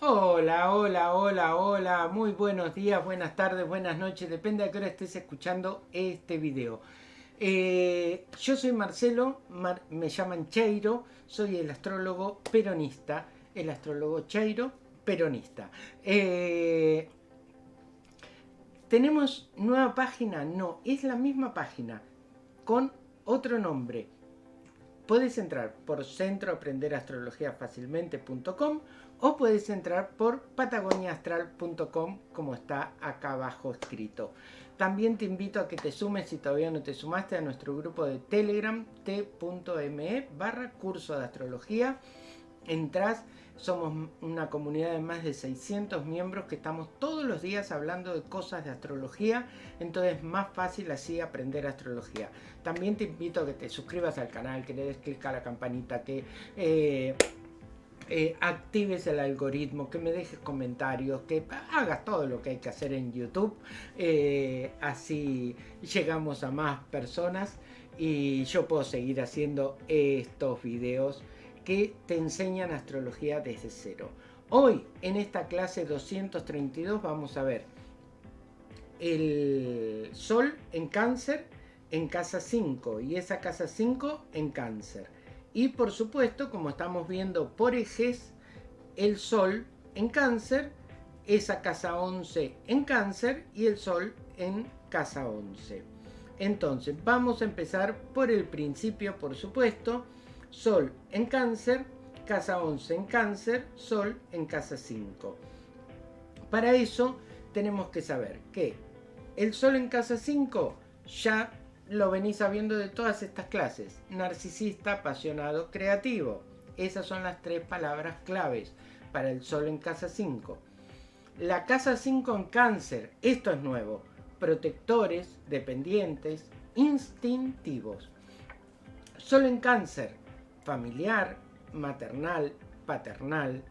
Hola, hola, hola, hola, muy buenos días, buenas tardes, buenas noches, depende de qué hora estés escuchando este video. Eh, yo soy Marcelo, me llaman Cheiro, soy el astrólogo peronista, el astrólogo Cheiro peronista. Eh, ¿Tenemos nueva página? No, es la misma página, con otro nombre. Puedes entrar por centroaprenderastrologiafacilmente.com o puedes entrar por patagoniaastral.com como está acá abajo escrito. También te invito a que te sumes si todavía no te sumaste a nuestro grupo de Telegram t.me barra curso de astrología. Entrás, somos una comunidad de más de 600 miembros que estamos todos los días hablando de cosas de astrología, entonces es más fácil así aprender astrología. También te invito a que te suscribas al canal, que le des clic a la campanita, que... Eh, eh, actives el algoritmo, que me dejes comentarios, que hagas todo lo que hay que hacer en YouTube. Eh, así llegamos a más personas y yo puedo seguir haciendo estos videos que te enseñan astrología desde cero. Hoy en esta clase 232 vamos a ver el Sol en cáncer en casa 5 y esa casa 5 en cáncer. Y por supuesto, como estamos viendo por ejes, el Sol en cáncer, esa casa 11 en cáncer y el Sol en casa 11. Entonces, vamos a empezar por el principio, por supuesto. Sol en cáncer, casa 11 en cáncer, Sol en casa 5. Para eso tenemos que saber que el Sol en casa 5 ya lo venís sabiendo de todas estas clases. Narcisista, apasionado, creativo. Esas son las tres palabras claves para el sol en casa 5. La casa 5 en cáncer, esto es nuevo. Protectores, dependientes, instintivos. Sol en cáncer, familiar, maternal, paternal,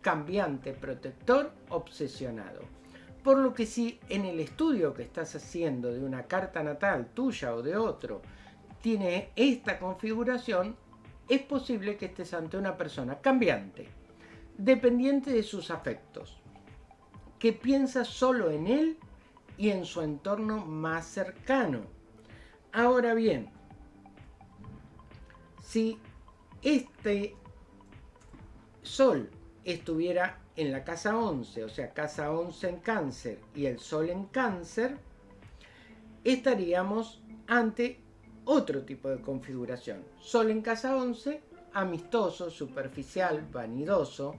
cambiante, protector, obsesionado. Por lo que si en el estudio que estás haciendo de una carta natal tuya o de otro tiene esta configuración, es posible que estés ante una persona cambiante, dependiente de sus afectos, que piensa solo en él y en su entorno más cercano. Ahora bien, si este sol estuviera en la casa 11, o sea, casa 11 en cáncer y el sol en cáncer, estaríamos ante otro tipo de configuración. Sol en casa 11, amistoso, superficial, vanidoso.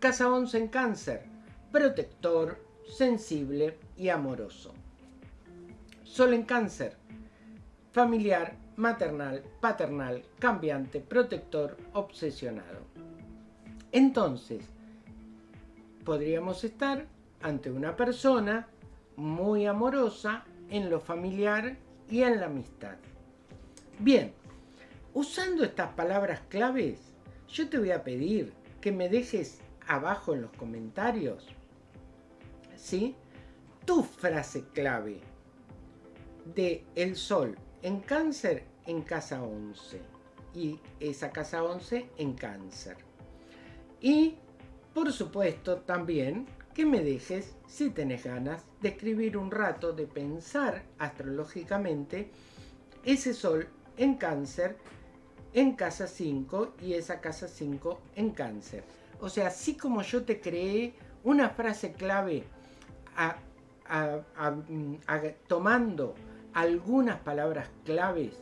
Casa 11 en cáncer, protector, sensible y amoroso. Sol en cáncer, familiar, maternal, paternal, cambiante, protector, obsesionado. Entonces, podríamos estar ante una persona muy amorosa en lo familiar y en la amistad. Bien, usando estas palabras claves, yo te voy a pedir que me dejes abajo en los comentarios, ¿sí? Tu frase clave de el sol en cáncer en casa 11 y esa casa 11 en cáncer. Y por supuesto, también que me dejes, si tenés ganas, de escribir un rato, de pensar astrológicamente ese sol en cáncer en casa 5 y esa casa 5 en cáncer. O sea, así como yo te creé una frase clave tomando algunas palabras claves,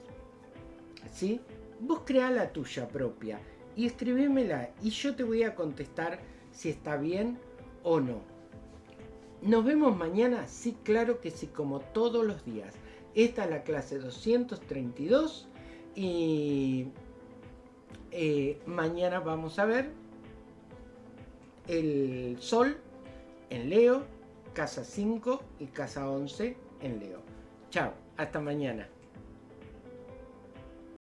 ¿sí? Vos crea la tuya propia y escribímela y yo te voy a contestar si está bien o no. Nos vemos mañana, sí, claro que sí, como todos los días. Esta es la clase 232 y eh, mañana vamos a ver el Sol en Leo, casa 5 y casa 11 en Leo. Chao, hasta mañana.